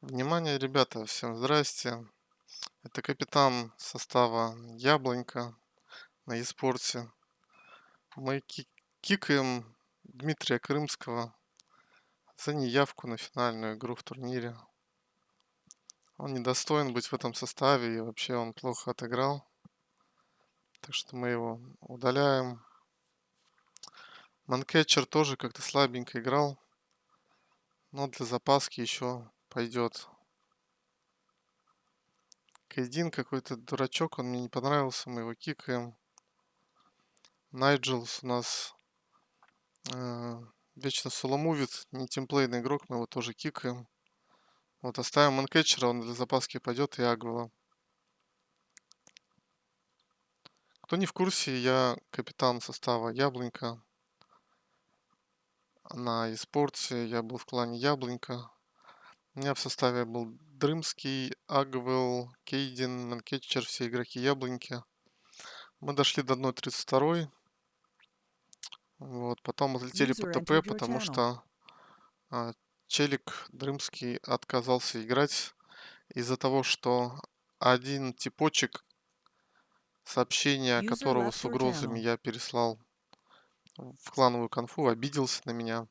Внимание, ребята, всем здрасте. Это капитан состава Яблонька на eSports. Мы ки- кикаем Дмитрия Крымского за неявку на финальную игру в турнире. Он недостоин быть в этом составе и вообще он плохо отыграл. Так что мы его удаляем. Манкетчер тоже как-то слабенько играл. Но для запаски еще пойдет. Кейдин какой-то дурачок, он мне не понравился, мы его кикаем. Найджелс у нас э, вечно соломувит, не тимплейный игрок, мы его тоже кикаем. Вот оставим манкетчера, он для запаски пойдет и Агвела. Кто не в курсе, я капитан состава Яблонька. На eSports я был в клане Яблонька. У меня в составе был Дрымский, Агвел, Кейдин, Манкетчер, все игроки Яблоньки. Мы дошли до 1.32. Вот, потом отлетели по User ТП, entered your потому что а, Челик Дрымский отказался играть из-за того, что один типочек, сообщение User которого с угрозами я переслал в клановую конфу, обиделся на меня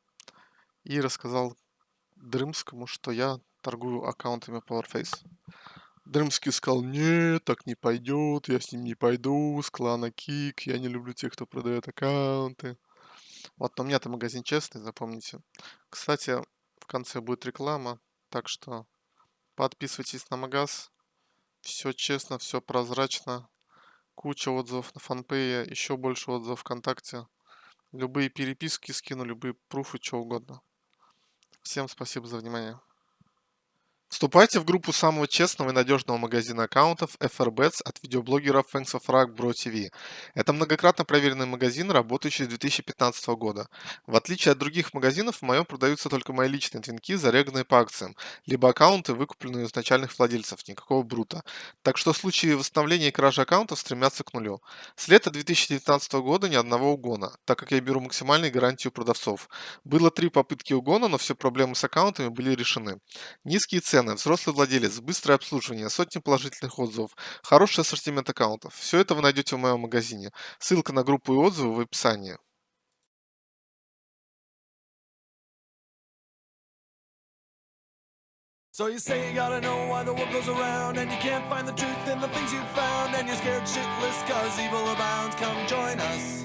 и рассказал Дрымскому, что я торгую аккаунтами Powerface. Дрымский сказал, нет, так не пойдет, я с ним не пойду, с клана Кик, я не люблю тех, кто продает аккаунты. Вот, но у меня-то магазин честный, запомните. Кстати, в конце будет реклама, так что подписывайтесь на магаз. Все честно, все прозрачно. Куча отзывов на фанпее, еще больше отзывов ВКонтакте. Любые переписки скину, любые пруфы, что угодно. Всем спасибо за внимание. Вступайте в группу самого честного и надежного магазина аккаунтов FRBets от видеоблогеров Thanks of Frag Bro TV. Это многократно проверенный магазин, работающий с 2015 года. В отличие от других магазинов, в моем продаются только мои личные твинки, зареганные по акциям, либо аккаунты, выкупленные у изначальных владельцев, никакого брута. Так что в случае восстановления и кражи аккаунтов стремятся к нулю. С лета 2019 года ни одного угона, так как я беру максимальную гарантию продавцов. Было три попытки угона, но все проблемы с аккаунтами были решены. Низкие цены, взрослый владелец, быстрое обслуживание, сотни положительных отзывов, хороший ассортимент аккаунтов. Все это вы найдете в моем магазине. Ссылка на группу и отзывы в описании. So you say you gotta know why the world goes around And you can't find the truth in the things you found And you're scared shitless cause evil abounds Come join us